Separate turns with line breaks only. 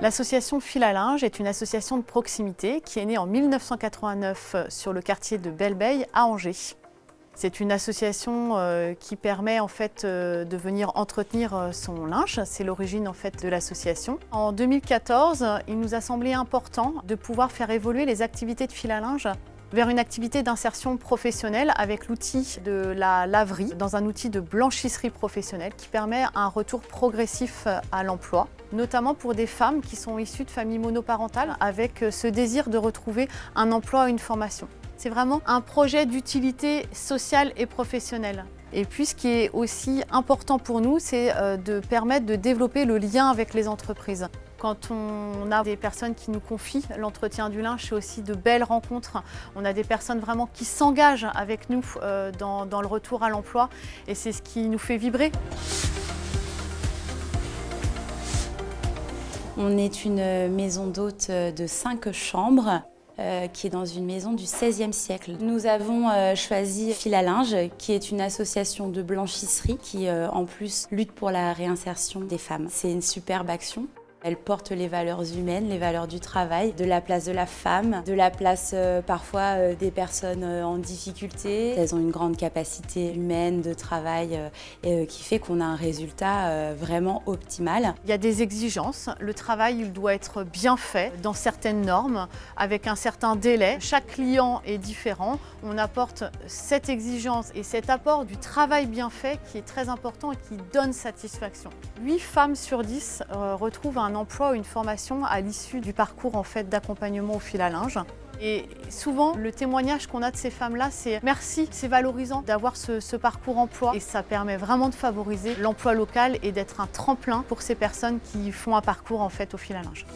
L'association Fil à linge est une association de proximité qui est née en 1989 sur le quartier de Belleveille à Angers. C'est une association euh, qui permet en fait euh, de venir entretenir euh, son linge. C'est l'origine en fait de l'association. En 2014, il nous a semblé important de pouvoir faire évoluer les activités de fil à linge vers une activité d'insertion professionnelle avec l'outil de la laverie dans un outil de blanchisserie professionnelle qui permet un retour progressif à l'emploi, notamment pour des femmes qui sont issues de familles monoparentales avec ce désir de retrouver un emploi une formation. C'est vraiment un projet d'utilité sociale et professionnelle. Et puis ce qui est aussi important pour nous, c'est euh, de permettre de développer le lien avec les entreprises. Quand on a des personnes qui nous confient l'entretien du linge, c'est aussi de belles rencontres. On a des personnes vraiment qui s'engagent avec nous euh, dans, le retour à l'emploi et c'est ce qui nous fait vibrer.
On est une maison d'hôtes de cinq chambres. Euh, qui est dans une maison du XVIe siècle. Nous avons euh, choisi Fil à linge, qui est une association de blanchisserie qui, euh, en plus, lutte pour la réinsertion des femmes. C'est une superbe action. Elle porte les valeurs humaines, les valeurs du travail, de la place de la femme, de la place euh, parfois euh, des personnes euh, en difficulté. Elles ont une grande capacité humaine de travail qui fait qu'on a un résultat vraiment optimal.
Il y a des exigences. Le travail il doit être bien fait dans certaines normes, avec un certain délai. Chaque client est différent. On apporte cette exigence et cet apport du travail bien fait qui est très important et qui donne satisfaction. 8 femmes sur 10 retrouvent un un emploi ou une formation à l'issue du parcours en fait, d'accompagnement au fil à linge. Et souvent, le témoignage qu'on a de ces femmes-là, c'est merci, c'est valorisant d'avoir ce, parcours emploi et ça permet vraiment de favoriser l'emploi local et d'être un tremplin pour ces personnes qui font un parcours en fait au fil à linge.